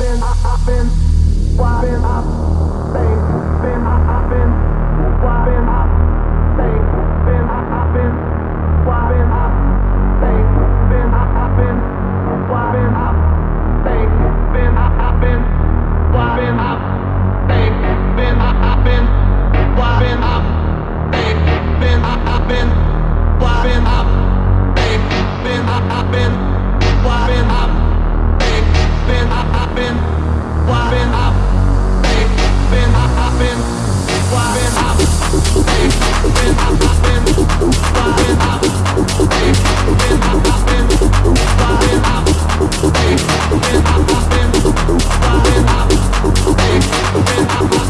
back Thank